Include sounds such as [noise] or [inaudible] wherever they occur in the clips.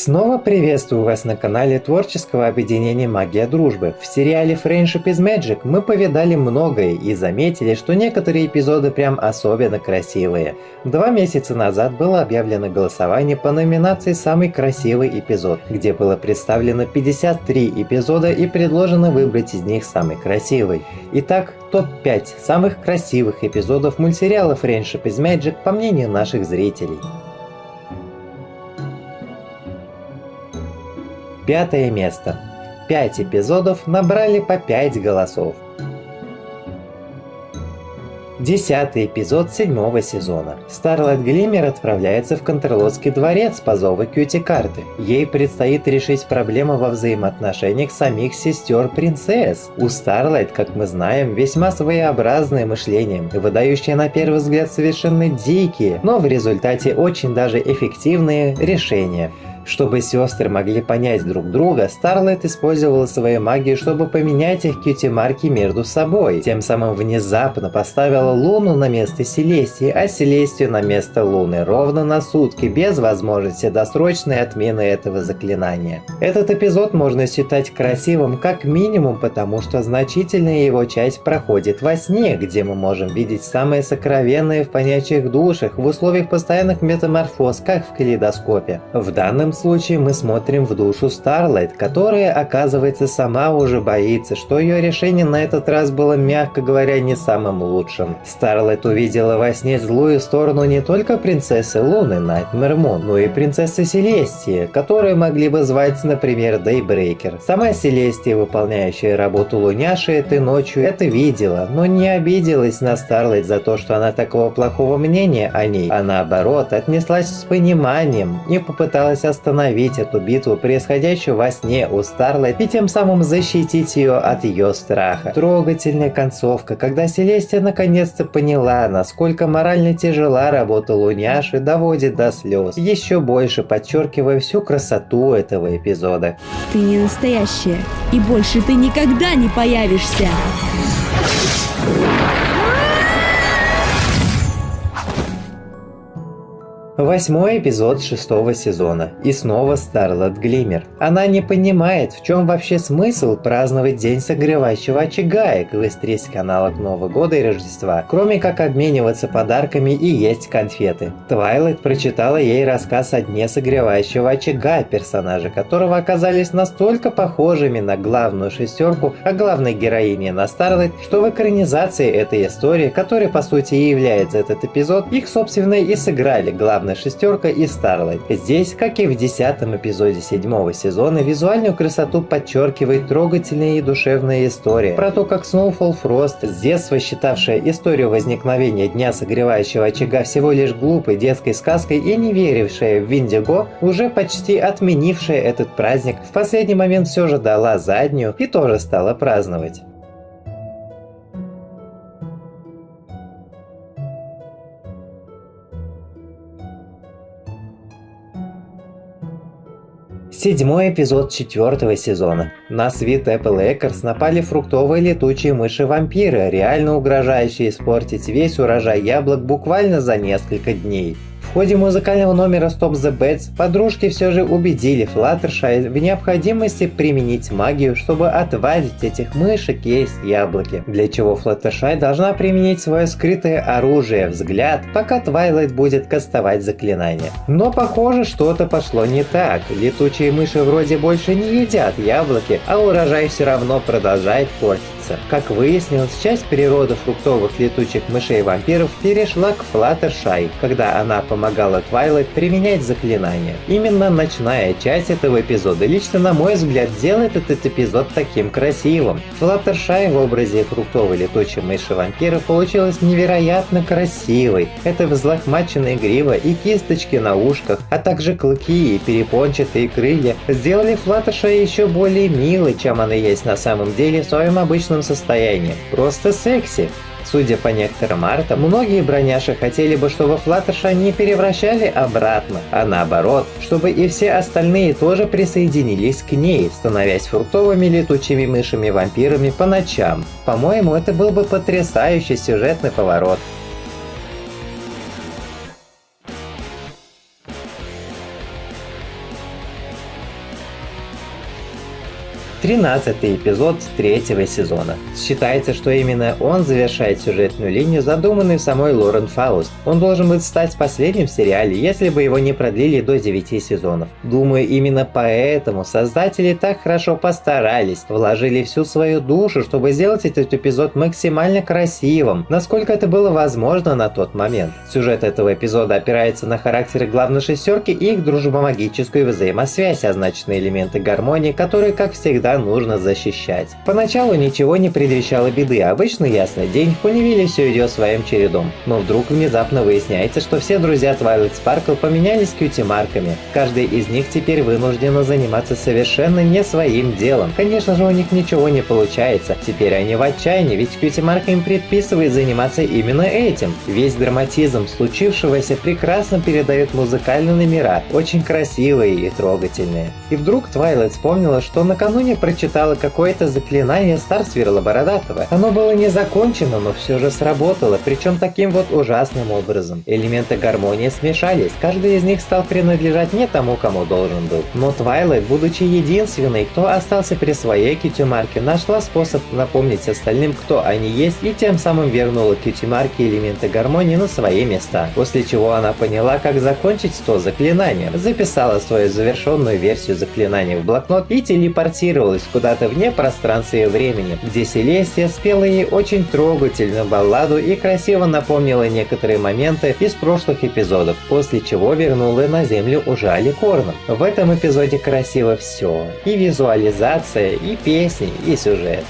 Снова приветствую вас на канале творческого объединения Магия Дружбы. В сериале Friendship is Magic мы повидали многое и заметили, что некоторые эпизоды прям особенно красивые. Два месяца назад было объявлено голосование по номинации «Самый красивый эпизод», где было представлено 53 эпизода и предложено выбрать из них самый красивый. Итак, топ-5 самых красивых эпизодов мультсериала Friendship is Magic по мнению наших зрителей. Пятое место. Пять эпизодов набрали по 5 голосов. Десятый эпизод седьмого сезона. Старлайт Глиммер отправляется в Контрлотский дворец по зову Кьюти-карты. Ей предстоит решить проблему во взаимоотношениях самих сестер-принцесс. У Старлайт, как мы знаем, весьма своеобразное мышление, выдающее на первый взгляд совершенно дикие, но в результате очень даже эффективные решения. Чтобы сестры могли понять друг друга, Старлайт использовала свою магию, чтобы поменять их кьюти-марки между собой. Тем самым внезапно поставила Луну на место Селестии, а Селестию на место Луны ровно на сутки, без возможности досрочной отмены этого заклинания. Этот эпизод можно считать красивым как минимум, потому что значительная его часть проходит во сне, где мы можем видеть самые сокровенные в понятиях душах в условиях постоянных метаморфоз, как в калейдоскопе. В данном случае мы смотрим в душу Старлайт, которая, оказывается, сама уже боится, что ее решение на этот раз было, мягко говоря, не самым лучшим. Старлайт увидела во сне злую сторону не только принцессы Луны Найтмер Мун, но и принцессы Селестии, которые могли бы звать, например, Дейбрейкер. Сама Селестия, выполняющая работу Луняши этой ночью, это видела, но не обиделась на Старлайт за то, что она такого плохого мнения о ней, а наоборот отнеслась с пониманием и попыталась остановить остановить эту битву, происходящую во сне у Старлайт, и тем самым защитить ее от ее страха. Трогательная концовка, когда Селестия наконец-то поняла, насколько морально тяжела работа Луняши, доводит до слез, еще больше подчеркивая всю красоту этого эпизода. Ты не настоящая, и больше ты никогда не появишься. Восьмой эпизод шестого сезона. И снова Старлот Глиммер. Она не понимает, в чем вообще смысл праздновать День согревающего очага и квестрить каналов Нового года и Рождества, кроме как обмениваться подарками и есть конфеты. Твайлайт прочитала ей рассказ о Дне согревающего очага, персонажи которого оказались настолько похожими на главную шестерку, а главной героине на Старлайт, что в экранизации этой истории, которой по сути и является этот эпизод, их собственно и сыграли главные главная шестерка и Старлайт. Здесь, как и в десятом эпизоде седьмого сезона, визуальную красоту подчеркивает трогательная и душевная история про то, как Snowfall Frost, с детства считавшая историю возникновения Дня согревающего очага всего лишь глупой детской сказкой и не верившая в Виндиго, уже почти отменившая этот праздник, в последний момент все же дала заднюю и тоже стала праздновать. Седьмой эпизод четвертого сезона. На свит Apple Acres напали фруктовые летучие мыши-вампиры, реально угрожающие испортить весь урожай яблок буквально за несколько дней. В ходе музыкального номера Stop the Bats подружки все же убедили Флаттершай в необходимости применить магию, чтобы отвадить этих мышек есть яблоки, для чего Флаттершай должна применить свое скрытое оружие взгляд, пока Твайлайт будет кастовать заклинание. Но похоже что-то пошло не так, летучие мыши вроде больше не едят яблоки, а урожай все равно продолжает портиться месяца. Как выяснилось, часть природы фруктовых летучих мышей-вампиров перешла к Флаттершай, когда она помогала Твайлайт применять заклинания. Именно ночная часть этого эпизода лично на мой взгляд делает этот эпизод таким красивым. Флаттершай в образе фруктовой летучей мыши-вампира получилась невероятно красивой. Это взлохмаченная грива и кисточки на ушках, а также клыки и перепончатые крылья сделали Флаттершай еще более милой, чем она есть на самом деле в своем обычном комфортном состоянии. Просто секси. Судя по некоторым артам, многие броняши хотели бы, чтобы Флаттерша не превращали обратно, а наоборот, чтобы и все остальные тоже присоединились к ней, становясь фруктовыми летучими мышами-вампирами по ночам. По-моему, это был бы потрясающий сюжетный поворот. 13 эпизод третьего сезона. Считается, что именно он завершает сюжетную линию, задуманную самой Лорен Фауст. Он должен был стать последним в сериале, если бы его не продлили до 9 сезонов. Думаю, именно поэтому создатели так хорошо постарались, вложили всю свою душу, чтобы сделать этот эпизод максимально красивым, насколько это было возможно на тот момент. Сюжет этого эпизода опирается на характеры главной шестерки и их дружбомагическую взаимосвязь, означенные элементы гармонии, которые, как всегда, всегда нужно защищать. Поначалу ничего не предвещало беды, обычно ясный день, в Понивиле все идет своим чередом. Но вдруг внезапно выясняется, что все друзья Twilight Sparkle поменялись кьюти-марками. Каждый из них теперь вынуждена заниматься совершенно не своим делом. Конечно же у них ничего не получается, теперь они в отчаянии, ведь кьюти-марка им предписывает заниматься именно этим. Весь драматизм случившегося прекрасно передает музыкальные номера, очень красивые и трогательные. И вдруг Твайлайт вспомнила, что накануне прочитала какое-то заклинание Старсвирла Бородатого. Оно было не закончено, но все же сработало, причем таким вот ужасным образом. Элементы гармонии смешались, каждый из них стал принадлежать не тому, кому должен был. Но Твайлайт, будучи единственной, кто остался при своей кьюти-марке, нашла способ напомнить остальным, кто они есть, и тем самым вернула кьюти-марке элементы гармонии на свои места. После чего она поняла, как закончить то заклинание, записала свою завершенную версию заклинания в блокнот и телепортировала отправилась куда-то вне пространства и времени, где Селестия спела ей очень трогательную балладу и красиво напомнила некоторые моменты из прошлых эпизодов, после чего вернула на Землю уже Аликорном. В этом эпизоде красиво все. И визуализация, и песни, и сюжет.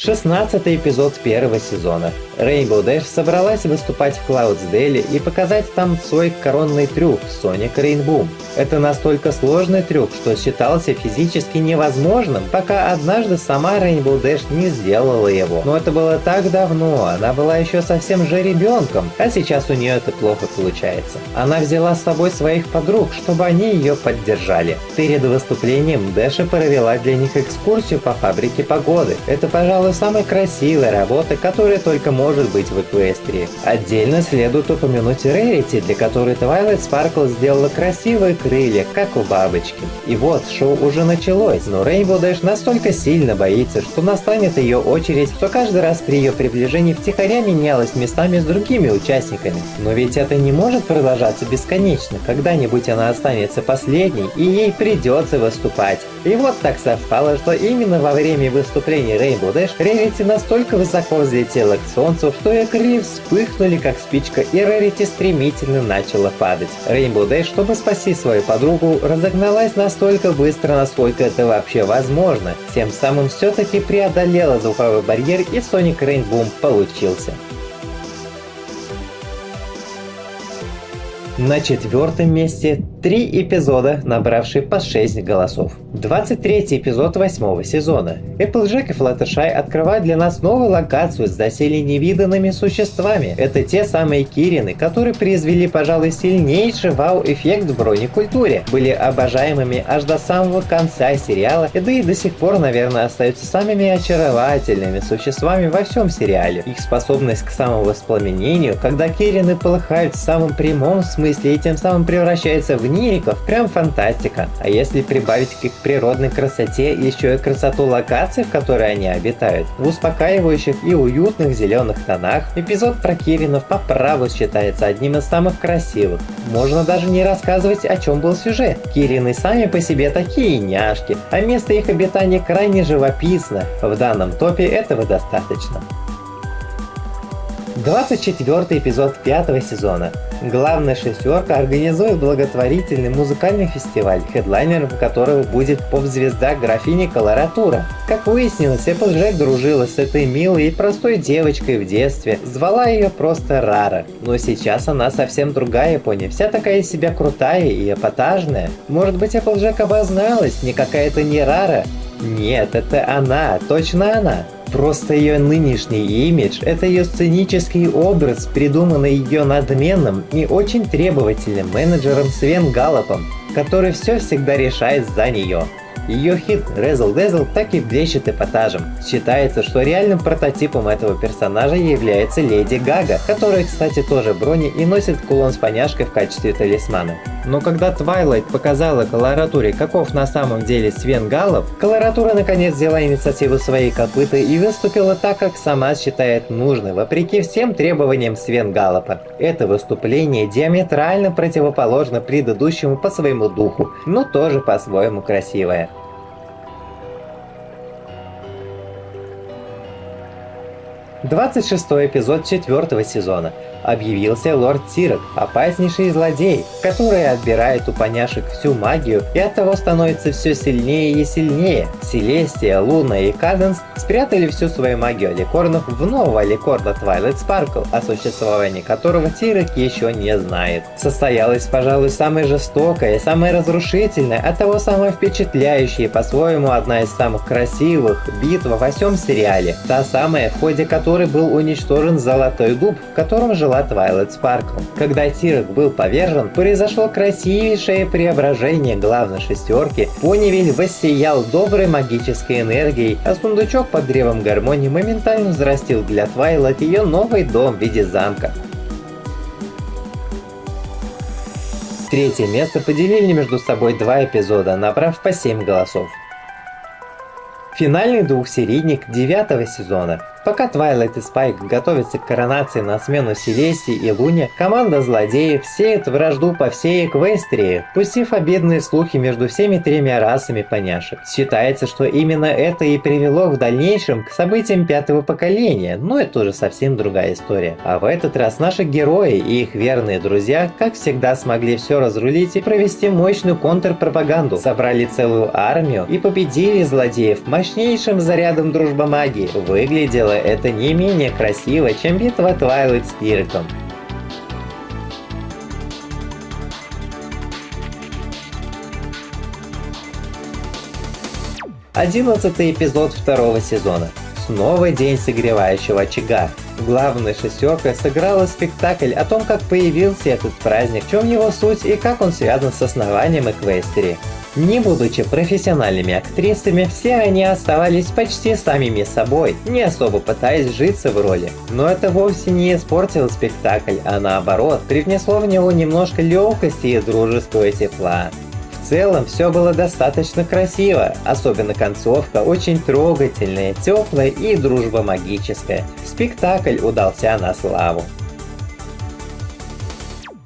16 эпизод первого сезона. Rainbow Dash собралась выступать в Cloudsdale и показать там свой коронный трюк Sonic Rainboom. Это настолько сложный трюк, что считался физически невозможным, пока однажды сама Rainbow Dash не сделала его. Но это было так давно, она была еще совсем же ребенком, а сейчас у нее это плохо получается. Она взяла с собой своих подруг, чтобы они ее поддержали. Перед выступлением Дэша провела для них экскурсию по фабрике погоды. Это, пожалуй, самая красивая работа, которая только может быть в Эквестрии. Отдельно следует упомянуть Рерити, для которой Twilight Sparkle сделала красивые крылья, как у бабочки. И вот, шоу уже началось, но Rainbow Dash настолько сильно боится, что настанет ее очередь, что каждый раз при ее приближении втихаря менялась местами с другими участниками. Но ведь это не может продолжаться бесконечно, когда-нибудь она останется последней, и ей придется выступать. И вот так совпало, что именно во время выступления Rainbow Dash Рерити настолько высоко взлетела к солнцу, что ее вспыхнули как спичка, и Рерити стремительно начала падать. Rainbow Dash, чтобы спасти свою подругу, разогналась настолько быстро, насколько это вообще возможно. Тем самым все-таки преодолела звуковой барьер и Sonic Rainboom получился. На четвертом месте три эпизода, набравшие по 6 голосов. 23 эпизод восьмого сезона. Applejack и Fluttershy открывают для нас новую локацию с доселе невиданными существами. Это те самые Кирины, которые произвели, пожалуй, сильнейший вау-эффект в бронекультуре. Были обожаемыми аж до самого конца сериала, да и до сих пор, наверное, остаются самыми очаровательными существами во всем сериале. Их способность к самовоспламенению, когда Кирины полыхают в самом прямом смысле и тем самым превращается в нириков, прям фантастика. А если прибавить к их природной красоте еще и красоту локаций, в которой они обитают, в успокаивающих и уютных зеленых тонах, эпизод про Киринов по праву считается одним из самых красивых. Можно даже не рассказывать, о чем был сюжет. Кирины сами по себе такие няшки, а место их обитания крайне живописно. В данном топе этого достаточно. 24 эпизод пятого сезона. Главная шестерка организует благотворительный музыкальный фестиваль, хедлайнером которого будет поп-звезда графини Колоратура. Как выяснилось, Эпплджек дружила с этой милой и простой девочкой в детстве, звала ее просто Рара. Но сейчас она совсем другая пони, вся такая из себя крутая и эпатажная. Может быть Эпплджек обозналась, не какая-то не Рара? Нет, это она, точно она. Просто ее нынешний имидж – это ее сценический образ, придуманный ее надменным и очень требовательным менеджером Свен Галлопом, который все всегда решает за нее. Ее хит Razzle Dazzle так и блещет эпатажем. Считается, что реальным прототипом этого персонажа является Леди Гага, которая, кстати, тоже брони и носит кулон с поняшкой в качестве талисмана. Но когда Твайлайт показала колоратуре, каков на самом деле Свен Галлов, колоратура наконец взяла инициативу своей копыты и выступила так, как сама считает нужным, вопреки всем требованиям Свен Галлопа. Это выступление диаметрально противоположно предыдущему по своему духу, но тоже по-своему красивое. 26 эпизод четвертого сезона объявился лорд Тирок, опаснейший злодей, который отбирает у поняшек всю магию и оттого становится все сильнее и сильнее. Селестия, Луна и Каденс спрятали всю свою магию аликорнов в нового аликорна Twilight Sparkle, о существовании которого Тирок еще не знает. Состоялась, пожалуй, самая жестокая, самая разрушительная, а того самая впечатляющая и по-своему одна из самых красивых битв во всем сериале. Та самая, в ходе которой был уничтожен Золотой Дуб, в котором жила Twilight Sparkle. Когда Тирок был повержен, произошло красивейшее преображение главной шестерки, Понивиль воссиял доброй магической энергией, а сундучок под древом гармонии моментально взрастил для Твайлайт ее новый дом в виде замка. Третье место поделили между собой два эпизода, набрав по 7 голосов. Финальный двухсерийник девятого сезона Пока Твайлайт и Спайк готовятся к коронации на смену Селестии и Луне, команда злодеев сеет вражду по всей Эквестрии, пустив обидные слухи между всеми тремя расами поняшек. Считается, что именно это и привело в дальнейшем к событиям пятого поколения, но это уже совсем другая история. А в этот раз наши герои и их верные друзья, как всегда, смогли все разрулить и провести мощную контрпропаганду, собрали целую армию и победили злодеев мощнейшим зарядом дружба магии. Выглядело дело это не менее красиво, чем битва Твайлайт с Кирком. Одиннадцатый эпизод второго сезона. Снова день согревающего очага. Главная шестерка сыграла спектакль о том, как появился этот праздник, в чем его суть и как он связан с основанием Эквестерии. Не будучи профессиональными актрисами, все они оставались почти самими собой, не особо пытаясь житься в роли. Но это вовсе не испортило спектакль, а наоборот, привнесло в него немножко легкости и дружеского тепла. Целом все было достаточно красиво, особенно концовка очень трогательная, теплая и дружба магическая. Спектакль удался на славу.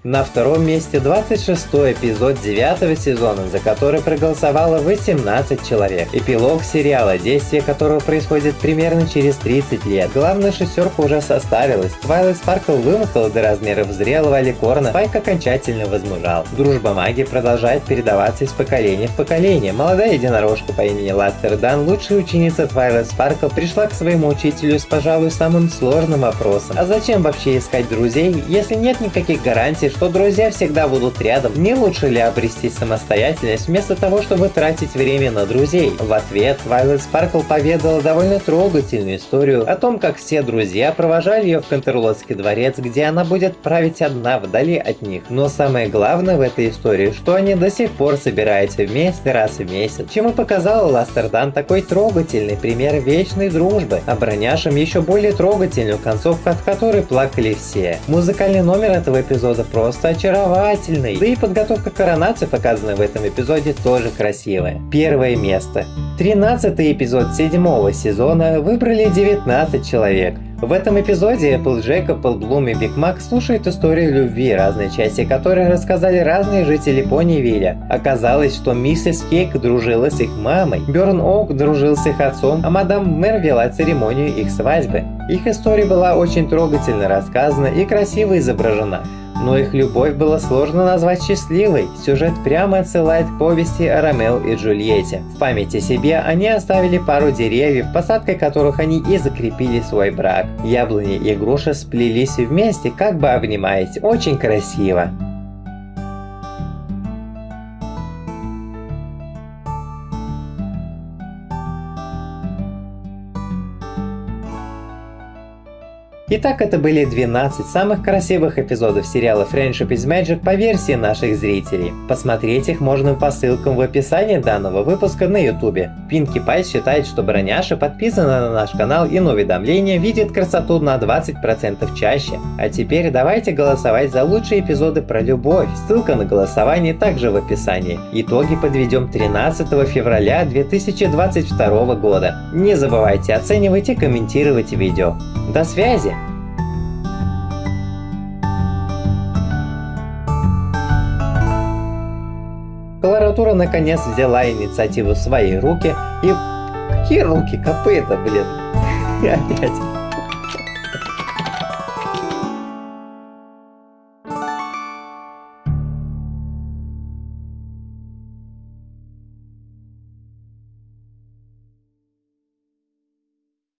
На втором месте 26 эпизод 9 сезона, за который проголосовало 18 человек. Эпилог сериала, действие которого происходит примерно через 30 лет. Главная шестерка уже составилась. Твайлайт Спаркл вымахала до размеров зрелого аликорна, Спайк окончательно возмужал. Дружба магии продолжает передаваться из поколения в поколение. Молодая единорожка по имени Ластер Дон, лучшая ученица Твайлайт Спаркл, пришла к своему учителю с, пожалуй, самым сложным вопросом. А зачем вообще искать друзей, если нет никаких гарантий, что друзья всегда будут рядом. Не лучше ли обрести самостоятельность вместо того, чтобы тратить время на друзей? В ответ Твайлайт Спаркл поведала довольно трогательную историю о том, как все друзья провожали ее в Контерлотский дворец, где она будет править одна вдали от них. Но самое главное в этой истории, что они до сих пор собираются вместе раз в месяц, чем и показала Ластердан такой трогательный пример вечной дружбы, а броняшем еще более трогательную концовку, от которой плакали все. Музыкальный номер этого эпизода просто просто очаровательный. Да и подготовка к коронации, показанная в этом эпизоде, тоже красивая. Первое место. 13 эпизод седьмого сезона выбрали 19 человек. В этом эпизоде Applejack, Appleblum и Биг Мак слушают историю любви, разные части которой рассказали разные жители Понивиля. Оказалось, что миссис Кейк дружила с их мамой, Бёрн Оук дружил с их отцом, а мадам Мэр вела церемонию их свадьбы. Их история была очень трогательно рассказана и красиво изображена. Но их любовь было сложно назвать счастливой. Сюжет прямо отсылает к повести о Ромео и Джульетте. В памяти себе они оставили пару деревьев, посадкой которых они и закрепили свой брак. Яблони и груши сплелись вместе, как бы обнимаясь. Очень красиво. Итак, это были 12 самых красивых эпизодов сериала Friendship is Magic по версии наших зрителей. Посмотреть их можно по ссылкам в описании данного выпуска на ютубе. Пинки Пай считает, что Броняша подписана на наш канал и на уведомления видит красоту на 20% чаще. А теперь давайте голосовать за лучшие эпизоды про любовь. Ссылка на голосование также в описании. Итоги подведем 13 февраля 2022 года. Не забывайте оценивать и комментировать видео. До связи! Колоратура наконец взяла инициативу в свои руки и... Какие руки? Копыта, блин. [laughs] Опять.